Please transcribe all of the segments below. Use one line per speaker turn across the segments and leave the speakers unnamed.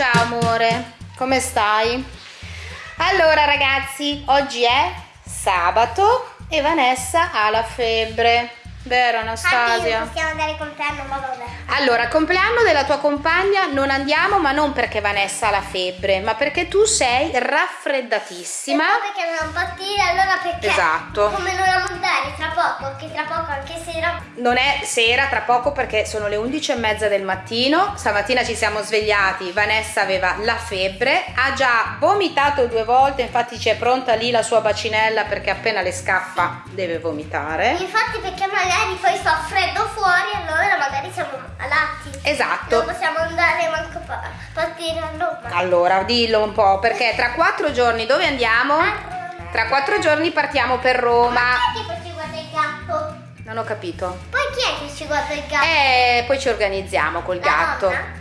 Ciao amore, come stai? Allora ragazzi, oggi è sabato e Vanessa ha la febbre. Vero Anastasia?
Possiamo andare al compleanno, ma vabbè.
Allora, compleanno della tua compagna non andiamo, ma non perché Vanessa ha la febbre, ma perché tu sei raffreddatissima.
Poi perché non partire, allora perché?
Esatto.
Come non andare tra poco, che tra poco anche sera.
Non è sera, tra poco perché sono le 11 e mezza del mattino. Stamattina ci siamo svegliati, Vanessa aveva la febbre, ha già vomitato due volte, infatti c'è pronta lì la sua bacinella perché appena le scappa deve vomitare.
Infatti perché magari poi fa freddo fuori, allora magari siamo malati.
Esatto.
Non possiamo andare manco a partire a Roma.
Allora, dillo un po', perché tra quattro giorni dove andiamo? Tra quattro giorni partiamo per
Ma
Roma.
chi è che poi ci guarda il gatto?
Non ho capito.
Poi chi è che ci guarda il gatto?
E poi ci organizziamo col
La
gatto.
nonna?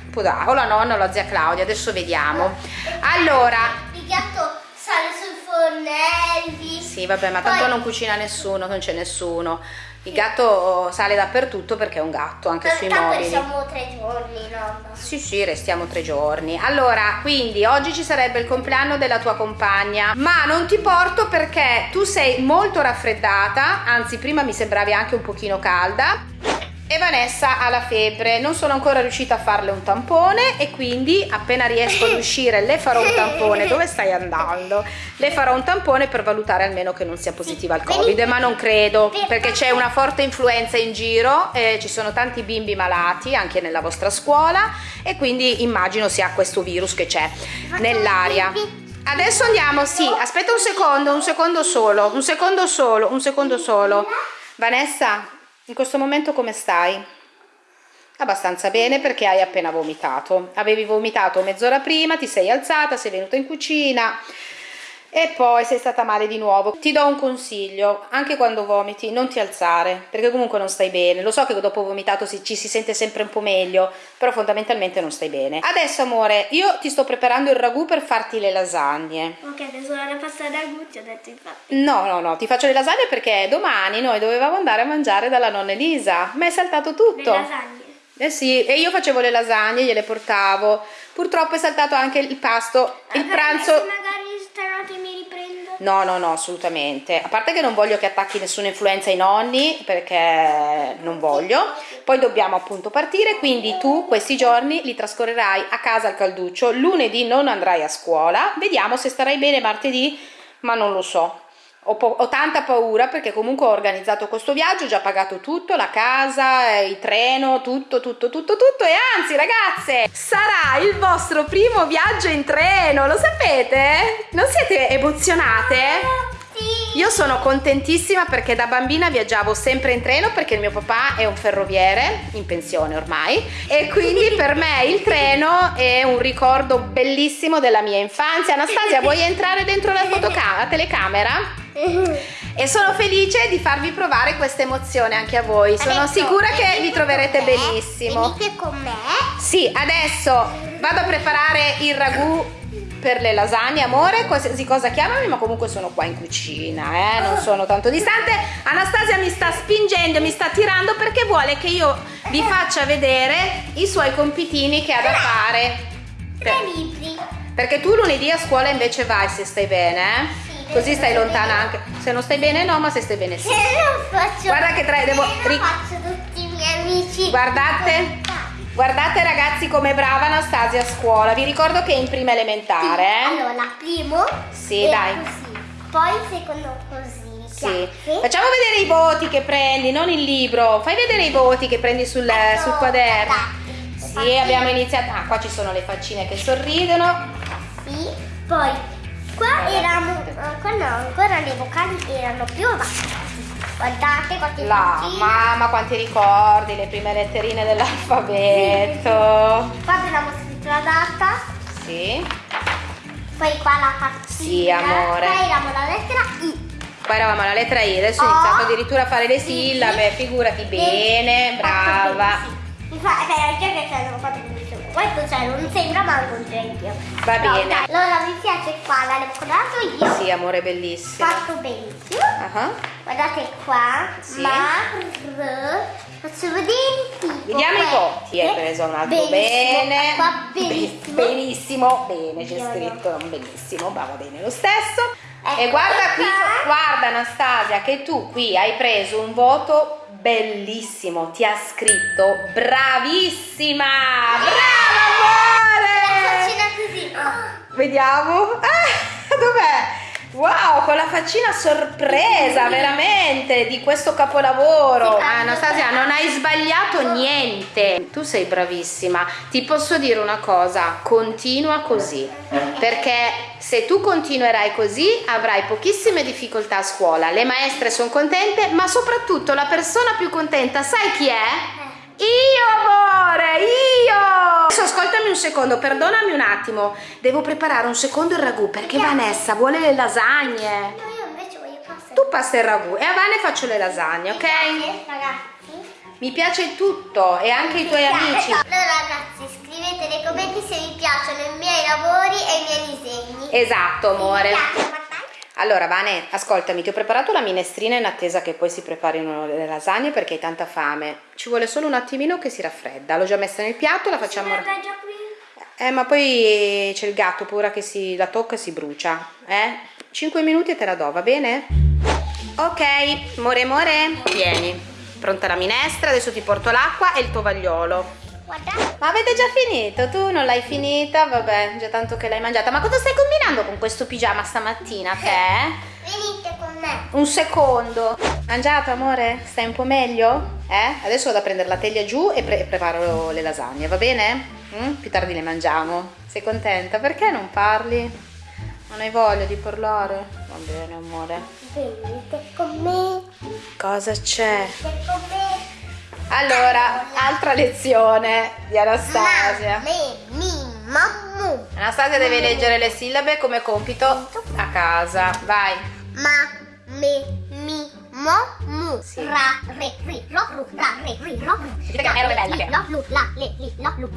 O la nonna o la zia Claudia, adesso vediamo. Allora,
Il gatto sale sul fornelli.
sì, vabbè, ma tanto
Poi-
non cucina nessuno, non c'è nessuno. Il gatto sale dappertutto perché è un gatto, anche sui
Tanto
mobili.
siamo tre giorni, nonna.
Sì, sì, restiamo tre giorni. Allora, quindi oggi ci sarebbe il compleanno della tua compagna, ma non ti porto perché tu sei molto raffreddata, anzi prima mi sembravi anche un pochino calda. E Vanessa ha la febbre, non sono ancora riuscita a farle un tampone e quindi appena riesco ad uscire le farò un tampone. Dove stai andando? Le farò un tampone per valutare almeno che non sia positiva al Covid, ma non credo perché c'è una forte influenza in giro, eh, ci sono tanti bimbi malati anche nella vostra scuola e quindi immagino sia questo virus che c'è nell'aria. Adesso andiamo, sì, aspetta un secondo, un secondo solo, un secondo solo, un secondo solo. Vanessa, in questo momento come stai? Abbastanza bene perché hai appena vomitato. Avevi vomitato mezz'ora prima, ti sei alzata, sei venuta in cucina e poi sei stata male di nuovo. Ti do un consiglio, anche quando vomiti non ti alzare, perché comunque non stai bene. Lo so che dopo vomitato si- ci si sente sempre un po' meglio, però fondamentalmente non stai bene. Adesso amore, io ti sto preparando il ragù per farti le lasagne.
Ok, adesso la pasta da gucci ho detto infatti.
No, no, no, ti faccio le lasagne perché domani noi dovevamo andare a mangiare dalla nonna Elisa, ma è saltato tutto.
Le lasagne.
Eh sì, e io facevo le lasagne, gliele portavo. Purtroppo è saltato anche il pasto, il
Allora,
pranzo. No, no, no, assolutamente. A parte che non voglio che attacchi nessuna influenza ai nonni, perché non voglio. Poi dobbiamo appunto partire, quindi tu questi giorni li trascorrerai a casa al calduccio. Lunedì non andrai a scuola. Vediamo se starai bene martedì, ma non lo so. Ho, ho tanta paura perché comunque ho organizzato questo viaggio, ho già pagato tutto, la casa, eh, il treno, tutto, tutto, tutto, tutto e anzi ragazze sarà il vostro primo viaggio in treno, lo sapete? Non siete emozionate? Io sono contentissima perché da bambina viaggiavo sempre in treno perché il mio papà è un ferroviere, in pensione ormai, e quindi per me il treno è un ricordo bellissimo della mia infanzia. Anastasia, vuoi entrare dentro la, la telecamera? E sono felice di farvi provare questa emozione anche a voi. Sono
Adesso
sicura che vi troverete benissimo.
Venite con me.
Sì, adesso vado a preparare il ragù per le lasagne, amore, qualsiasi cosa chiamami, ma comunque sono qua in cucina, eh, non sono tanto distante. Anastasia mi sta spingendo, mi sta tirando perché vuole che io vi faccia vedere i suoi compitini che ha da fare.
Tre
Per-
libri.
perché tu lunedì a scuola invece vai se stai bene, eh?
Sì,
Così stai lontana anche. Se non stai bene no, ma se stai bene sì.
Se lo faccio.
Guarda che tre- devo- ri-
faccio tutti i miei amici.
Guardate. Guardate ragazzi come brava Anastasia a scuola. Vi ricordo che è in prima elementare, eh?
Allora, primo.
Sì, dai.
Così. Poi secondo così.
Sì. Facciamo vedere i voti che prendi, non il libro. Fai vedere i voti che prendi sul, sul quaderno. Sì, abbiamo iniziato. Ah, qua ci sono le faccine che sorridono.
Sì. Poi qua erano. eh, Qua no, ancora le vocali erano più avanti. Guardate quante
La
faccine.
mamma, quanti ricordi, le prime letterine dell'alfabeto.
Qua abbiamo scritto la data.
Sì.
Poi qua la faccina.
Sì, amore.
Qua eravamo la lettera I.
Qua eravamo alla lettera I, adesso ho
Oh.
iniziato addirittura a fare le
Sì,
sillabe,
sì.
figurati bene, brava.
fa, eh, anche che ce l'avevo fatto. Questo cioè, non sembra ma un esempio.
Va bene.
Allora mi piace qua, l'avevo colorato io.
Sì, amore, bellissimo.
Fatto benissimo.
Ah,
Guardate qua.
Sì.
Ma Faccio vedere il tipo.
Vediamo i voti. Hai preso un altro
Benissimo.
bene.
Qua benissimo.
Benissimo, bene, c'è
no.
scritto non benissimo, ma va bene lo stesso.
Ecco
e guarda qui, guarda Anastasia, che tu qui hai preso un voto bellissimo. Ti ha scritto bravissima! Brava
La
amore!
faccina così.
Vediamo. Ah, dov'è? Wow, con la faccina sorpresa, veramente, di questo capolavoro.
Sì,
Ah, Anastasia, non hai sbagliato niente. Tu sei bravissima. Ti posso dire una cosa, continua così. Perché se tu continuerai così avrai pochissime difficoltà a scuola. Le maestre sono contente, ma soprattutto la persona più contenta, sai chi è? Io amore, io! Adesso ascoltami un secondo, perdonami un attimo. Devo preparare un secondo il ragù perché Vanessa vuole le lasagne.
No, io invece voglio passare.
Tu passa il ragù e a Vane faccio le lasagne, ok?
Grazie, ragazzi.
Mi piace tutto e anche i tuoi amici.
Allora ragazzi, scrivete nei commenti se vi piacciono i miei lavori e i miei disegni.
Esatto, amore. Allora, Vane, ascoltami, ti ho preparato la minestrina in attesa che poi si preparino le lasagne perché hai tanta fame. Ci vuole solo un attimino che si raffredda. L'ho già messa nel piatto, la facciamo. Eh, ma poi c'è il gatto, paura che si la tocca e si brucia. Eh? 5 minuti e te la do, va bene? Ok, more more, vieni. Pronta la minestra, adesso ti porto l'acqua e il tovagliolo.
Guarda.
Ma avete già finito? Tu non l'hai finita? Vabbè, già tanto che l'hai mangiata. Ma cosa stai combinando con questo pigiama stamattina, che?
Venite con me.
Un secondo. Mangiato, amore? Stai un po' meglio? Eh? Adesso vado a prendere la teglia giù e pre- preparo le lasagne, va bene? Mm? Più tardi le mangiamo. Sei contenta? Perché non parli? Non hai voglia di parlare? Va bene, amore.
Venite con me.
Cosa c'è?
Venite con me.
Allora, altra lezione di Anastasia.
Me, mi, mammu.
Anastasia deve leggere le sillabe come compito a casa. Vai.
Ma, me, mi, mo, mu.
Sì.
Ra, re, ri, ro, ru, ra, re, ri, ro, ru.
Dite che è bella,
Lo, lu, la, le, li, lo, lu.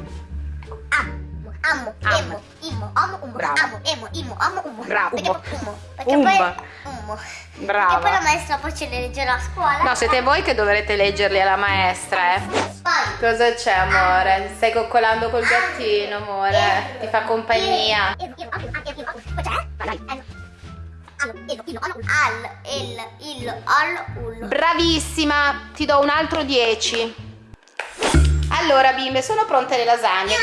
Am, amo,
Am.
emo, imo, amo, umo.
Brava.
Amo, emo, imo, amo, umo.
Bravo.
Perché umo. Perché
Umba.
poi umo.
Brava.
Perché poi la maestra poi ce le leggerà a scuola.
No, siete voi che dovrete leggerli alla maestra, eh.
Poi.
Cosa c'è, amore? Stai coccolando col gattino, amore? Ti fa compagnia.
Al, il, il, al, ul.
Bravissima, ti do un altro 10. Allora, bimbe, sono pronte le lasagne.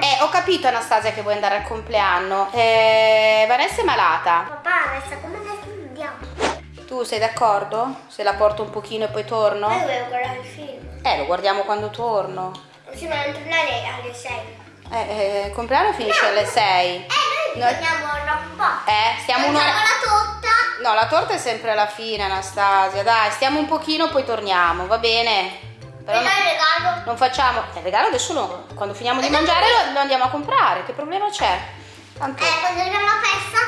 Eh, ho capito, Anastasia, che vuoi andare al compleanno. Eh, Vanessa è malata.
Papà, adesso come adesso andiamo?
Tu sei d'accordo? Se la porto un pochino e poi torno?
Io volevo guardare il film.
Eh, lo guardiamo quando torno.
Sì, ma non tornare alle 6.
Eh, eh, il compleanno finisce alle 6.
Eh, noi
No.
torniamo dopo un po'.
Eh, stiamo un'ora.
La torta.
No, la torta è sempre alla fine, Anastasia. Dai, stiamo un pochino, poi torniamo, va bene? Però no-
il regalo.
non facciamo. Il regalo adesso lo- quando finiamo di mangiare lo, lo andiamo a comprare. Che problema c'è? Tanto.
Eh, quando arriviamo a festa,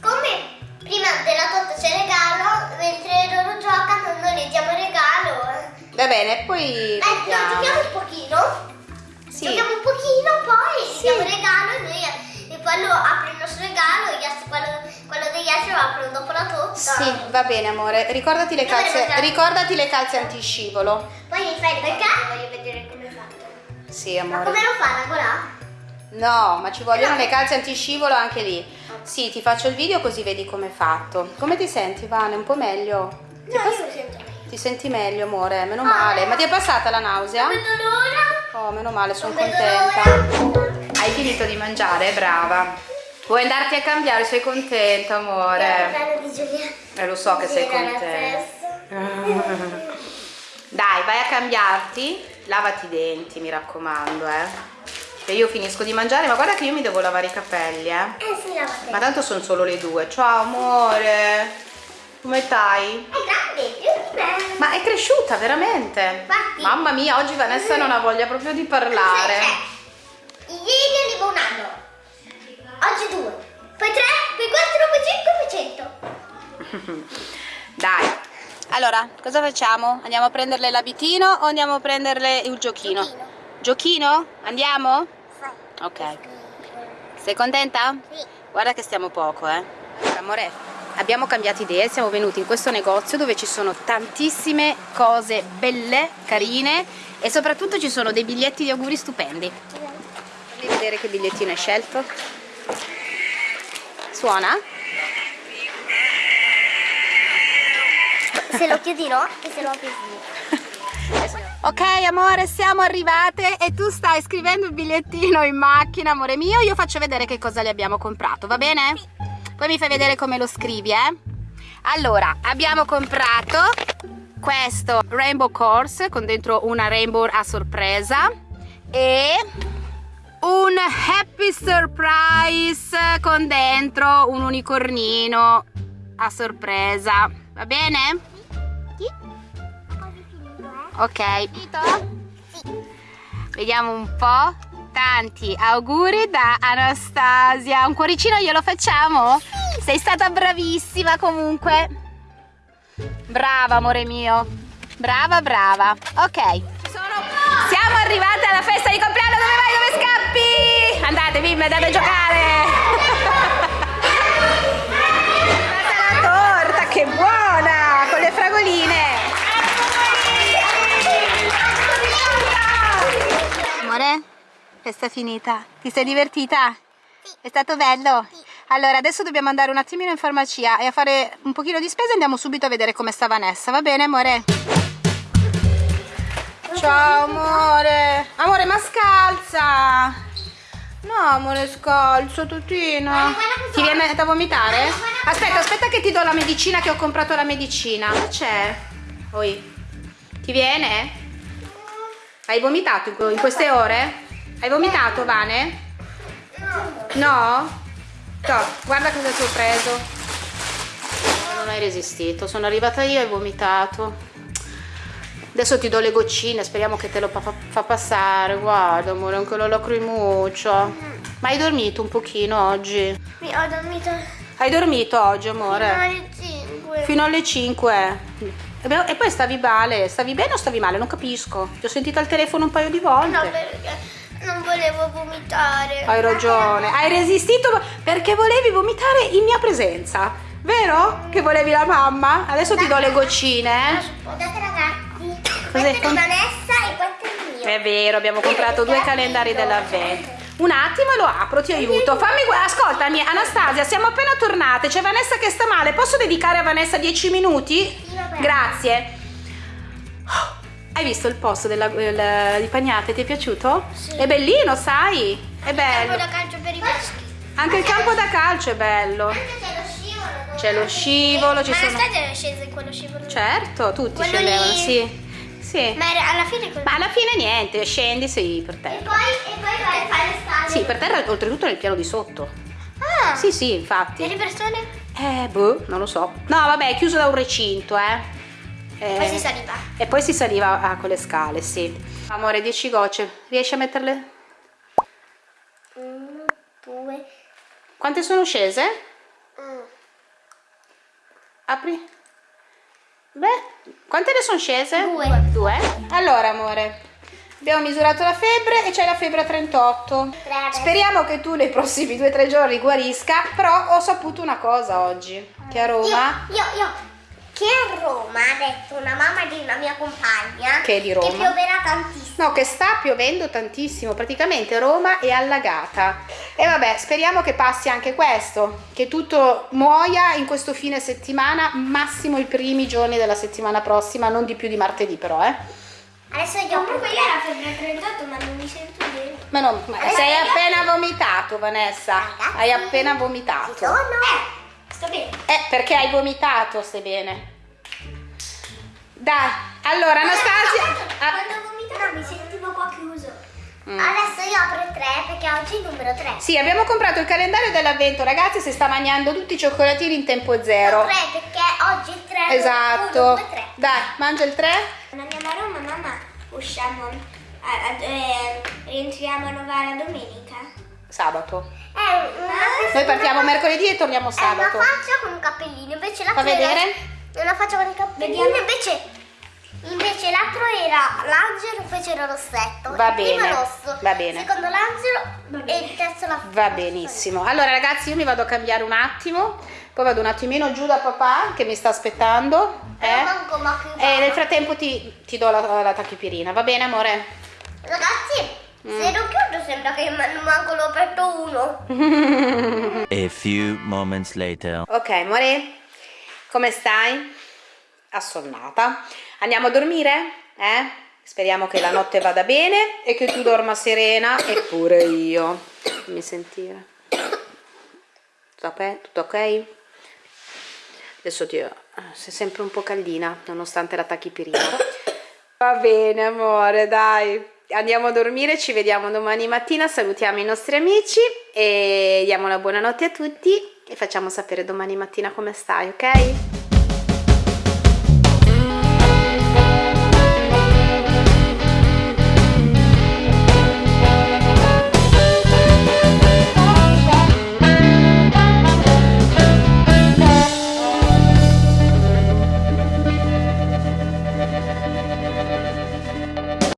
come prima della torta c'è il regalo, mentre loro giocano, noi le diamo il regalo. eh.
Va bene, poi.
Eh, no, giochiamo un pochino.
Sì.
Giochiamo un pochino, poi
Sì.
diamo il regalo e noi quello apre il nostro regalo e gli quello, quello degli altri lo aprono dopo la torta.
Sì, va bene, amore. Ricordati le calze. Ricordati le calze antiscivolo.
Poi mi fai perché? Voglio vedere come è fatto.
Sì,
Ma
amore.
come lo fa Ragola?
No, ma ci vogliono le calze antiscivolo anche lì. Sì, ti faccio il video così vedi com'è fatto. Come ti senti, Vane? Un po' meglio? Ti,
No,
pass-
io lo sento meglio.
Ti senti meglio, amore? Meno male. Ma ti è passata la nausea?
Non vedo l'ora.
Oh, meno male, sono contenta. Hai finito di mangiare? Brava. Vuoi andarti a cambiare? Sei contenta, amore? Eh, lo so che sei contenta. Dai, vai a cambiarti. Lavati i denti, mi raccomando, eh. Che io finisco di mangiare, ma guarda che io mi devo lavare i capelli, eh.
Eh sì, la
Ma tanto sono solo le due. Ciao, amore. Come stai?
È grande, più di me.
Ma è cresciuta, veramente.
Infatti.
Mamma mia, oggi Vanessa non ha voglia proprio di parlare.
Ieri avevo un anno, oggi due, poi tre, poi quattro, poi cinque, poi cento.
Dai. Allora, cosa facciamo? Andiamo a prenderle l'abitino o andiamo a prenderle il giochino?
Giochino.
Giochino? Andiamo?
Sì.
Ok. Sei contenta?
Sì.
Guarda che stiamo poco, eh. Amore, abbiamo cambiato idea e siamo venuti in questo negozio dove ci sono tantissime cose belle, carine e soprattutto ci sono dei biglietti di auguri stupendi. Fammi vedere che bigliettino hai scelto. Suona?
Se lo chiudi no e se lo apri sì.
Ok amore siamo arrivate e tu stai scrivendo il bigliettino in macchina amore mio Io faccio vedere che cosa le abbiamo comprato va bene? Poi mi fai vedere come lo scrivi eh Allora abbiamo comprato questo Rainbow Course con dentro una rainbow a sorpresa E un Happy Surprise con dentro un unicornino a sorpresa Va bene? Ok. Vediamo un po'. Tanti auguri da Anastasia. Un cuoricino glielo facciamo? Sei stata bravissima comunque. Brava amore mio. Brava, brava. Ok. Siamo arrivate alla festa festa finita. Ti sei divertita?
Sì.
È stato bello?
Sì.
Allora, adesso dobbiamo andare un attimino in farmacia e a fare un pochino di spesa andiamo subito a vedere come sta Vanessa, va bene amore? Ciao amore! Amore, ma scalza! No amore, scalzo, tutino. Ti viene da vomitare? Aspetta, aspetta che ti do la medicina che ho comprato la medicina. Cosa c'è? Oi. Ti viene? Hai vomitato in queste ore? Hai vomitato, Vane? No? No, guarda cosa ti ho preso. Non hai resistito, sono arrivata io e hai vomitato. Adesso ti do le goccine, speriamo che te lo fa, fa passare. Guarda, amore, anche la lacrimuccia. Ma hai dormito un pochino oggi?
Mi ho dormito
Hai dormito oggi,
fino
amore?
alle 5.
Fino alle 5. E poi stavi male? Stavi bene o stavi male? Non capisco. Ti ho sentito al telefono un paio di volte.
No, perché volevo vomitare.
Hai ragione, hai resistito perché volevi vomitare in mia presenza, vero? Che volevi la mamma? Adesso ti do le goccine. eh.
Guardate ragazzi.
Cos'è?
Di Vanessa e il mio.
È vero, abbiamo comprato due calendari dell'avvento. Un attimo lo apro, ti aiuto. Fammi gu- ascoltami, Anastasia, siamo appena tornate. C'è Vanessa che sta male. Posso dedicare a Vanessa 10 minuti? Grazie. Hai visto il posto della, del- di Pagnate? Ti è piaciuto?
Sì.
È bellino, sai? È
Campo
bello.
da calcio per i maschi.
Anche il campo da calcio è bello.
Anche c'è lo scivolo.
C'è lo scivolo, ci
Ma
sono...
Anastasia è scesa in quello scivolo.
Certo, tutti
Quello
scendevano,
lì.
sì. Sì.
Ma alla fine quello.
Ma alla fine niente, scendi, sì, per
E
terra.
poi, e poi vai a fare scale.
Sì, per terra oltretutto nel piano di sotto.
Ah.
Sì, sì,
E
infatti.
le persone?
Eh, boh, non lo so. No, vabbè, è chiuso da un recinto, eh. Eh,
Poi si saliva.
E poi si saliva ah, con le scale, sì. Amore, 10 gocce. Riesci a metterle?
Uno, due.
Quante sono scese?
mm.
Apri. Beh, quante ne sono scese?
Due.
Due? Allora, amore, abbiamo misurato la febbre e c'è la febbre a 38.
Tre.
Speriamo che tu nei prossimi 2-3 giorni guarisca, però ho saputo una cosa oggi, che a Roma...
Io, io, io. Che a Roma ha detto una mamma di una mia compagna
Che è di Roma?
che pioverà tantissimo.
No, che sta piovendo tantissimo, praticamente Roma è allagata. E vabbè, speriamo che passi anche questo, che tutto muoia in questo fine settimana, massimo i primi giorni della settimana prossima, non di più di martedì però, eh.
Adesso io Comunque io la febbre 38 ma non mi sento bene.
Ma no, ma sei appena vomitato, Vanessa.
Ragazzi.
Hai appena vomitato.
Sono. Eh, sto bene.
Eh, perché hai vomitato, stai bene. Dai, allora Anastasia... ah,
Quando vomitavo mi sentivo qua chiuso.
Mm.
Adesso io apro il 3 perché oggi è il numero 3.
Sì, abbiamo comprato il calendario dell'avvento, ragazzi, si sta mangiando tutti i cioccolatini in tempo zero.
3 perché oggi è il 3.
Esatto.
1, 2, 3.
Dai, mangia il 3.
Quando andiamo a Roma, mamma, usciamo, a- a- eh, rientriamo a Novara domenica.
Sabato.
Eh,
Noi partiamo mercoledì e torniamo
È
sabato.
una faccia con un cappellino, invece la
Fa vedere?
È una faccia con il cappellino, invece Invece l'altro era l'angelo, poi c'era rossetto.
Va
il primo
bene,
è rosso,
va bene.
il secondo l'angelo e il terzo la
Va benissimo. Allora ragazzi io mi vado a cambiare un attimo, poi vado un attimino giù da papà che mi sta aspettando.
Eh?
Eh?
manco ma
E nel frattempo ti, ti do la, la tachipirina, va bene amore?
Ragazzi,
Mm.
se lo chiudo sembra che man- manco l'ho aperto uno.
A few moments later.
Ok amore, come stai? Assonnata. Andiamo a dormire? Eh? Speriamo che la notte vada bene e che tu dorma serena e pure io. Fammi sentire. Tutto ok? Adesso ti... sei sempre un po' caldina nonostante la tachipirina. Va bene amore, dai. Andiamo a dormire, ci vediamo domani mattina, salutiamo i nostri amici e diamo la buonanotte a tutti e facciamo sapere domani mattina come stai, ok?